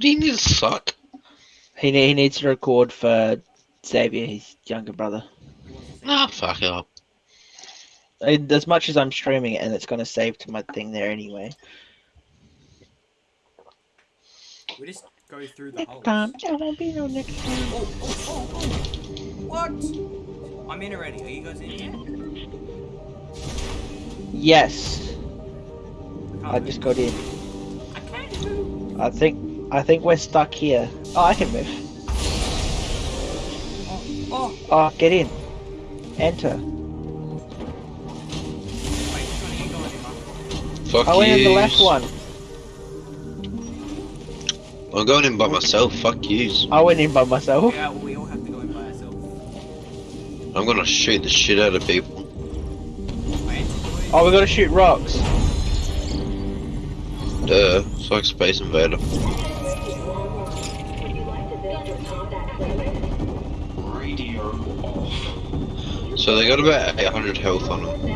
What do you need to suck? He, ne- he needs to record for Xavier, his younger brother. Nah, fuck up. As much as I'm streaming it, and it's going to save to my thing there anyway. We just go through the Next holes. time, there won't be no next time. Oh, oh, oh, oh. What? I'm in already. Are you guys in yet? Yes, can't I just got in. I can't move. I think I think we're stuck here. Oh, I can move. Oh, oh. Oh, get in. Enter. Oh, wait, which you in, Fuck I went in the left one. I'm going in by myself. Fuck yous. I went in by myself. Yeah, we all have to go in by ourselves. I'm gonna shoot the shit out of people. I entered the way. Oh, we got to shoot rocks. Duh. It's like Space Invader. So they got about 800 health on them.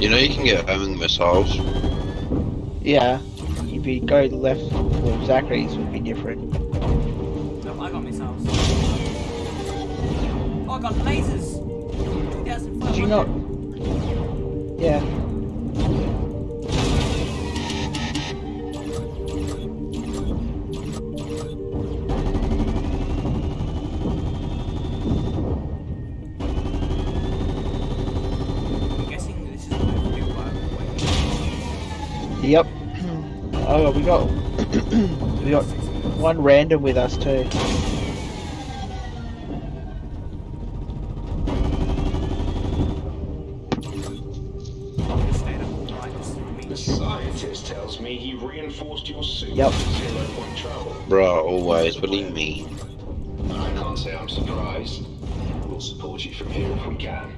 You know you can get homing missiles. Yeah. If you go left for Zachary's would be different. Got lasers. 2,500. Did you not? Yeah. I'm guessing this is the way to do it. Yep. Oh, we got we got one random with us too. Always. What do you mean? I can't say I'm surprised. We'll support you from here if we can.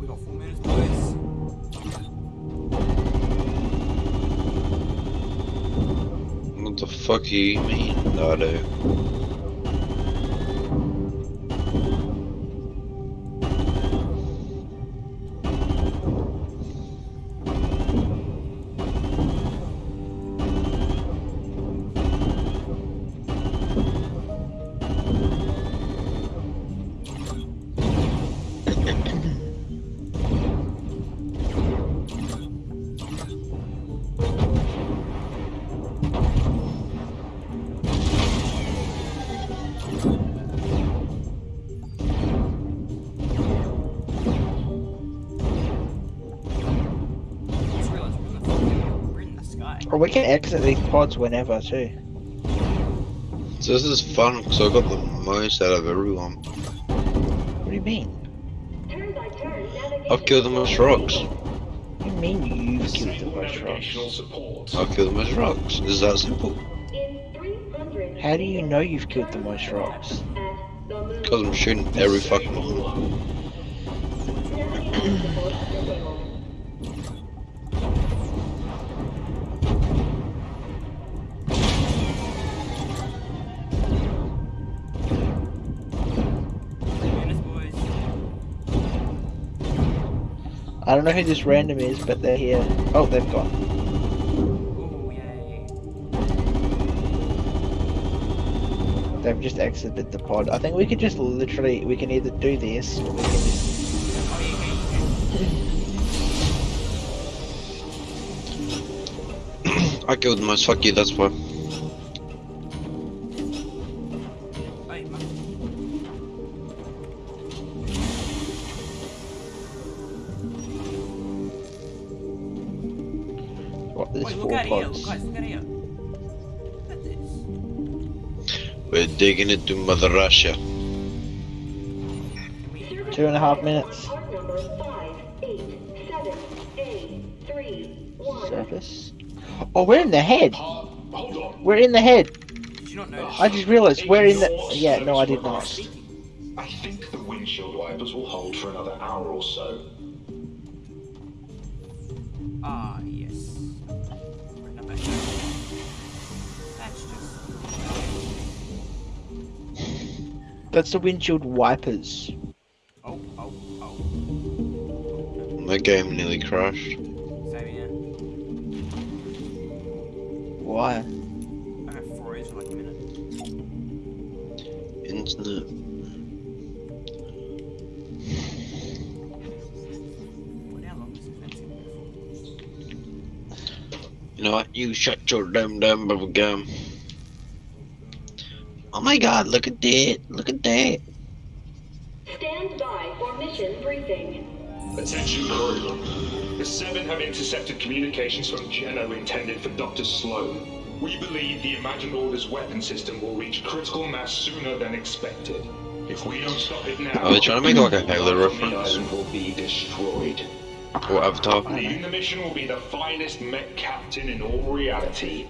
We got four minutes, boys. What the fuck do you mean, Nardo? We can exit these pods whenever too. So this is fun because I got the most out of everyone. What do you mean? I've killed the most rocks. What do you mean you've killed the most rocks? I've killed the most rocks. Is that simple. How do you know you've killed the most rocks? Because I'm shooting every fucking one. don't know who this random is, but they're here. Oh, they've gone. They've just exited the pod. I think we could just literally, we can either do this, or we can just... I killed most. Fuck you. That's why. This. We're digging into Mother Russia. Two and a half minutes. Surface. Oh, we're in the head. Hold on. We're in the head. Did you not notice? I just realized we're in the. Yeah, no, I did not. I think the windshield wipers will hold for another hour or so. Ah, That's just. That's the windshield wipers. Oh, oh, oh. My game nearly crashed. Same here. Why? I got froze for like a minute. Internet. You know what? You shut your damn damn bubble gum. Oh my god, look at that. Look at that. Stand by for mission briefing. Attention crew. The Seven have intercepted communications from Geno intended for Dr. Slone. We believe the Imagined Order's weapon system will reach critical mass sooner than expected. If we don't stop it now, Are they trying to make like a Halo the reference? island will be destroyed. Or Avatar. The mission will be the finest mech captain in all reality.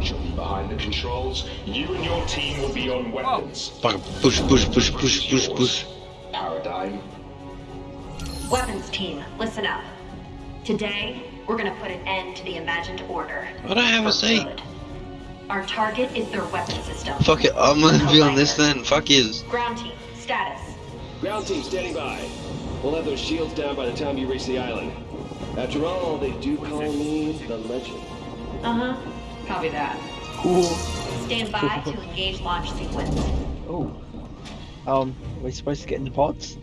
She'll be behind the controls. You and your team will be on weapons. Oh. Fucking push, push, push, push, push, push. Paradigm. Weapons team, listen up. Today, we're gonna put an end to the imagined order. What I don't have a For seat. good. Our target is their weapon system. Fuck it, I'm gonna be on this then. Fuck yous. Ground team, status. Ground team standing by. We'll have those shields down by the time you reach the island. After all, they do call me the legend. Uh huh. Copy that. Cool. Stand by to engage launch sequence. Oh. Um, are we supposed to get in the pods?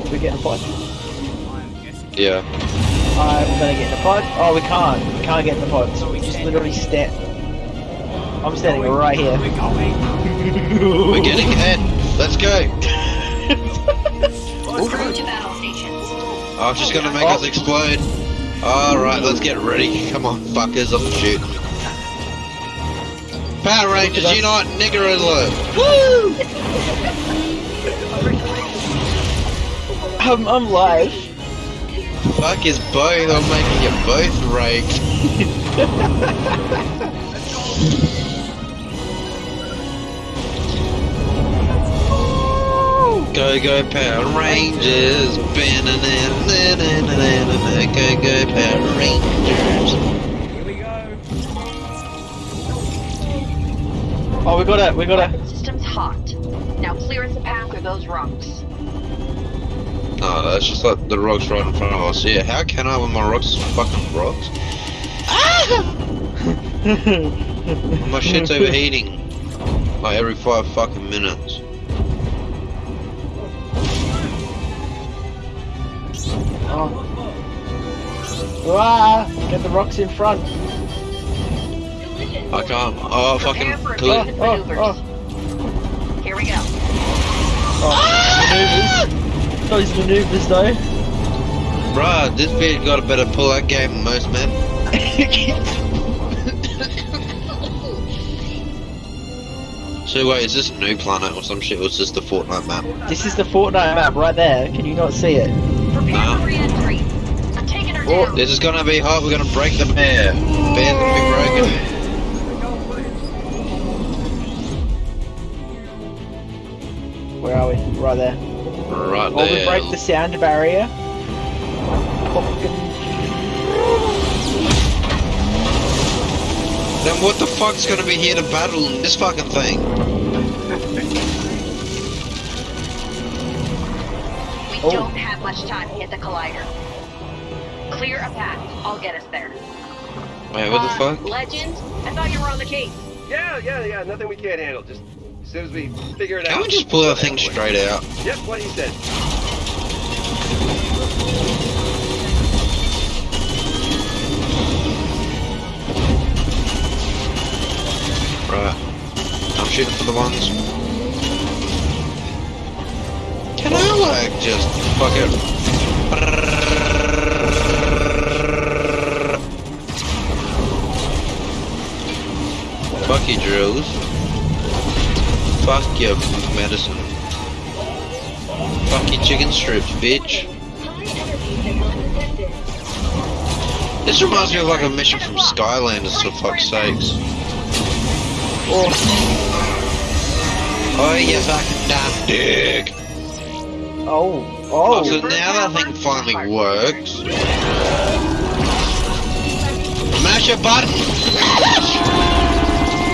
Are we get in the pod? I'm guessing. Yeah. I'm gonna get in the pod. Oh, we can't. We can't get in the pods. We just literally stand. I'm standing Going. right here. We're going. We're getting in. Let's go. Crew to battle stations. Oh, she's gonna make oh. us explode. Alright, let's get ready. Come on, fuckers, I'm shooting. Power Rangers Unite Nigger Alert! Woo! I'm, I'm live. Fuck is both, I'm making you both rage. Go go Power Rangers! Go go Power Rangers! Here we go. Oh, we got it. We got it. Weapon system's hot. Now clear the path through those rocks. No, that's just like the rocks right in front of us. Yeah, how can I when my rocks is fucking rocks? Ah! My shit's overheating. Like every five fucking minutes. Oh. Ah, get the rocks in front. I can't. Oh, Prepare fucking. for Clear. Oh, oh. Here we go. Oh, maneuvers. Those maneuvers though. Bruh, this bitch got a better pull out game than most men. So wait, is this a new planet or some shit? Or is this the Fortnite map? this is the Fortnite map right there. Can you not see it? Prepare Nah. for re-entry. I'm taking her Oh, down. This is gonna be hot. We're gonna break the bear. Bear's gonna be broken. Where are we? Right there. Right Or we there. break the sound barrier. Fucking. Then what the fuck's gonna be here to battle in this fucking thing? We Oh. don't have much time to hit the collider. Clear a path. I'll get us there. Wait, what the Uh, fuck? Legend? I thought you were on the case. Yeah, yeah, yeah. Nothing we can't handle. Just as soon as we figure it Can out. we just pull we'll that thing handle straight out? Yep, what he said. Right. I'm shooting for the ones. Like just fuck it? Fuck your drills. Fuck your medicine. Fuck your chicken strips, bitch. This reminds me of like a mission from Skylanders, for fuck's sakes. Oh, Oh, you fucking dumb dick. Oh, Oh, oh. so now that thing finally works. your button!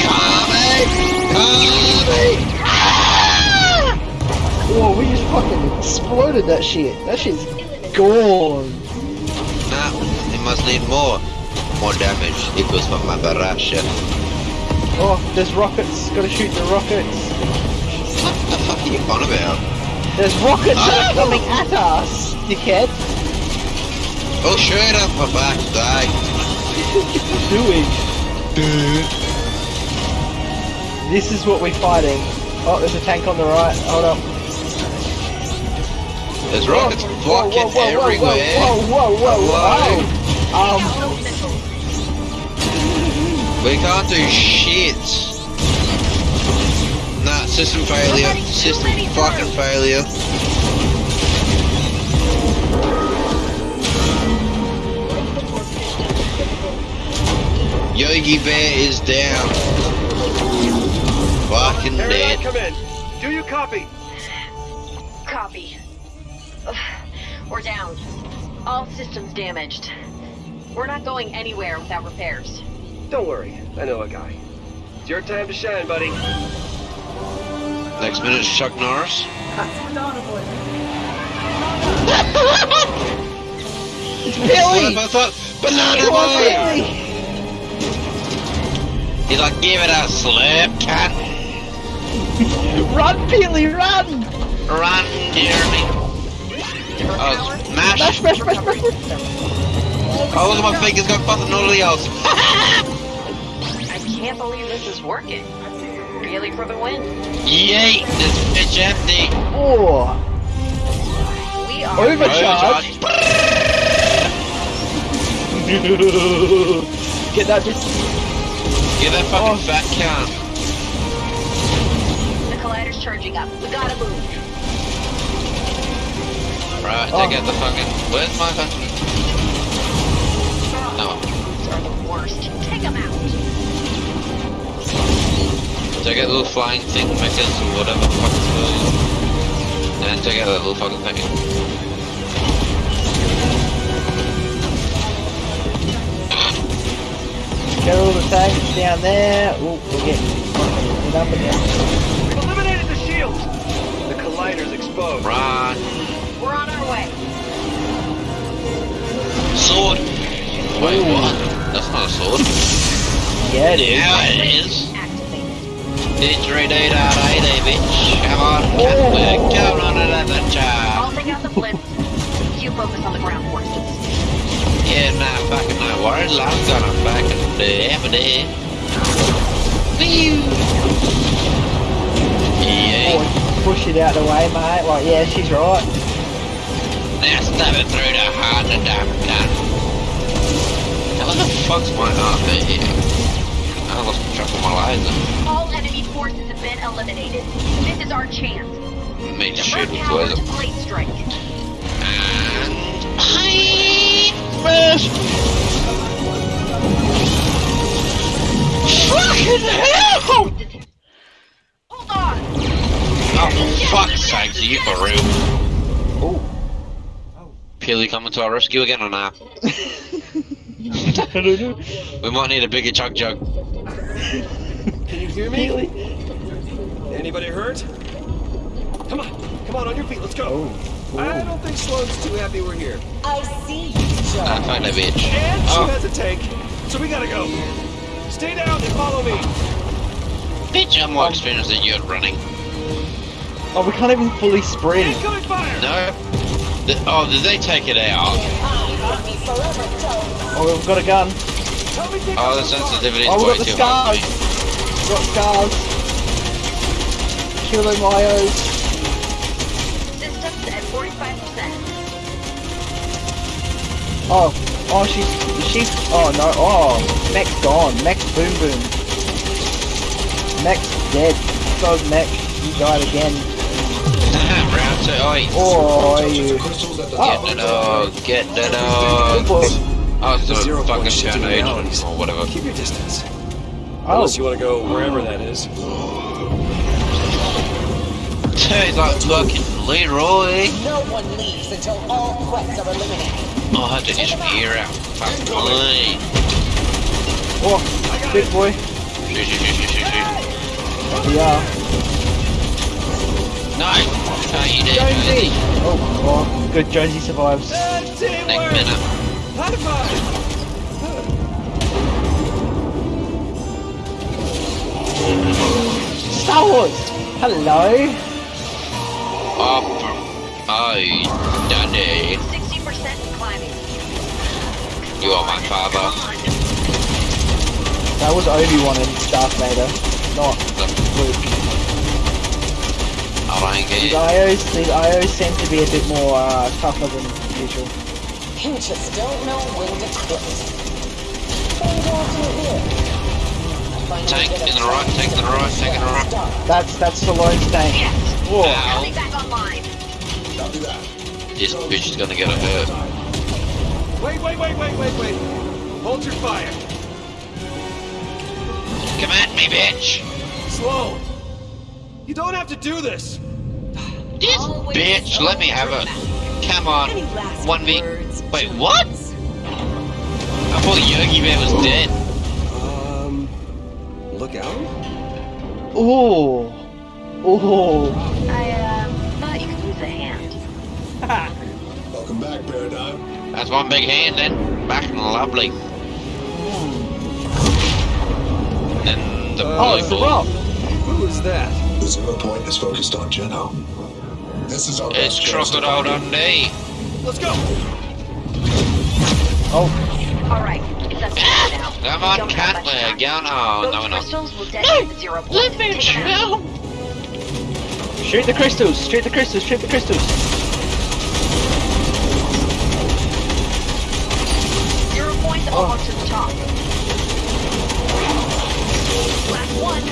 Coming! Coming! Whoa, we just fucking exploded that shit. That shit's gone. Nah, it must need more. More damage equals for my barrage. Oh, there's rockets. Gotta shoot the rockets. What the fuck are you on about? There's rockets that are coming at us, dickhead. Oh, shoot up my back, die. Doing. Dude. This is what we're fighting. Oh, there's a tank on the right. Hold up. There's rockets Whoa, blocking whoa, everywhere. Whoa, whoa, whoa, whoa, whoa. Um, We can't do shit. Nah, system failure. System fucking failure. Yogi Bear is down. Fucking dead. come in. Do you copy? Copy. Ugh, We're down. All systems damaged. We're not going anywhere without repairs. Don't worry, I know a guy. It's your time to shine, buddy. Next minute's Chuck Norris. it's What Billy! if I thought Banana Come on, Boy? Billy! He's like, give it a slip, cat. Run, Billy, run! Run, Jeremy. Oh, Smash, mash. smash, smash, smash, smash. Oh, look at my fingers got fucking Oreos. I can't believe this is working. Really for the win. Yeet, this bitch empty. Oh, We are overcharge. Get that bitch. Get that fucking Oh. fat cunt. The collider's charging up. We gotta move. Right, Oh. take out the fucking. Where's my fucking. No. These are the worst. Take them out. Take out the little flying thing makers or whatever the fuck it's called. And then take out that little fucking thing. Get all the tanks down there. Oh, we're getting fucking up again. We've eliminated the shields. The collider's exposed. Run. We're on our way. Sword. Wait, what? That's not a sword. Yeah, it is. Yeah, it is. Activated. Didgeridoo-da-day, bitch. Come on, cat, we're going on another I'll take out the blitz. you focus on the ground forces. Yeah, nah, fucking no worries. I'm gonna fucking do everything. Whew. Yeah. Push it out of the way, mate. Like, yeah, she's right. Now stab it through the heart of damn gun. How the fuck's my arm here? I lost track of my laser. Been eliminated. This is our chance. Me to shoot Divert with power laser. blade strike. And... Hi! Smash! Fucking hell! Hold on! Oh, for fuck's sake, are you for real? Oh. Peely coming to our rescue again or not? I don't know. We might need a bigger chug jug. Can you hear me? Really? Anybody hurt? Come on, come on, on your feet, let's go. Oh. oh. I don't think Slone's too happy we're here. I see you, I Joe. find a bitch. And she Oh. has a tank, so we gotta go. Stay down and follow me. Bitch, I'm more experienced than you at running. Oh, we can't even fully sprint. Incoming fire! No? The- oh, did they take it out? I'll be forever, Joe. Oh, we've got a gun. Help me take Oh, out the this car. sensitivity's Oh, we way got the too high. scars. We've got scars. Kilo Myos. Systems at 45%. Oh, oh, she's, she's, oh no, oh, Mech's gone. Mech's boom boom. Mech's dead. So Mech, you died again. Round two. Oi. Oh, you. Get the dog. Get the dog. Good boy. Oh, it's a zero fucking point shifting or whatever. Keep your distance. Oh, Unless you want to go wherever that is. He's like fucking Leroy. Eh? No one leaves until all threats are eliminated. Oh, I had to just hear out. Fuck me. Oh, big boy. Shoot, shoot, shoot, shoot, shoot, shoot. We. No! No, you did. Jonesy! Oh, oh, good. Jonesy survives. Next minute. High five! Star Wars! Hello! Up. Oh, Daddy. 60% climbing. You are my father. That was Obi-Wan and Darth Vader, not Luke. I don't These get IOs, these IOs seem to be a bit more uh, tougher than usual. You just don't know when to quit. What are you going to do here? I find Tank in the right, tank in the right, tank in the right. Stop. That's that's Stallone's tank. Yes. Whoa. Coming back online. This bitch is gonna get a hurt. Wait, wait, wait, wait, wait, wait. Hold your fire. Come at me, bitch! Slow. You don't have to do this. This Always bitch, let me have it. Come on. One v. Wait, what? I thought Yogi Bear was dead. Um, look out. Ooh. Ooh. I, uh, thought you could use a hand. Welcome back, Paradigm. That's one big hand then. Back and lovely. And the Oh, it's the blue ball. rock. Who is that? The zero point is focused on Geno. This is our It's best chance to Crocodile find him. Dundee. Let's go. Oh, Alright, it's up now. Come on, don't have cat, much we're time. going. Oh, Those no, we're not. crystals will detonate the zero point. Let me Take chill. Shoot the crystals! Shoot the crystals! Shoot the crystals! Zero point's Oh. almost to the top. Last one.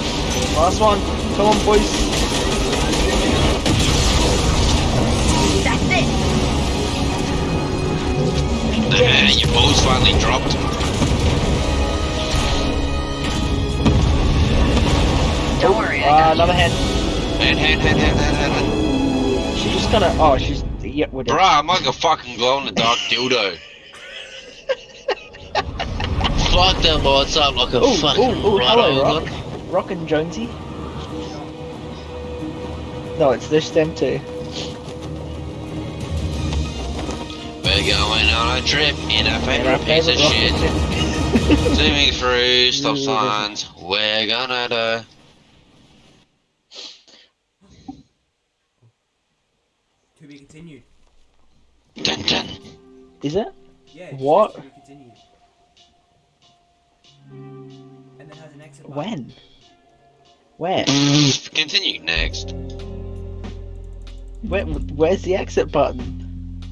Last one. Come on, boys. That's it. Nah, your balls finally dropped. Don't worry, I Uh, got another you. hand. Hand, hand, hand, hand, hand, hand, hand. She's just gonna. Oh, she's. Yeah, we're dead. Bruh, I'm like a fucking glow in the dark dildo. Fuck that lights up like a Ooh, fucking ooh, ooh, hello, rock. Rock. Rock and Jonesy. No, it's this them too. We're going on a trip in a And our favorite piece of shit. Zooming through stop signs. We're gonna do. To be continued. Dun dun. Is it? Yeah. it What? says To be continued. And then has an exit button. When? Where? Mm, continue next. Where? Where's the exit button?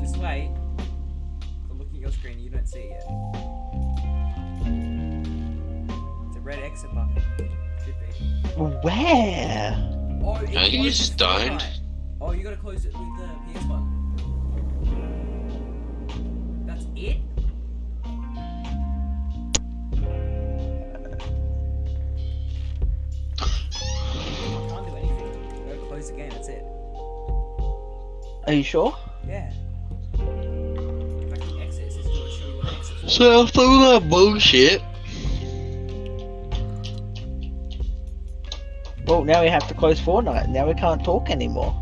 Just wait. I'm looking at your screen. You don't see it yet. It's a red exit button. Should be. Where? Oh, it No, you closes just Fortnite. don't. You gotta close it with the PS button. That's it? I can't do anything. Go close the game, that's it. Are you sure? Yeah. If I can exit, it says gonna show you what exit for. So after all that bullshit, Well, now we have to close Fortnite. Now we can't talk anymore.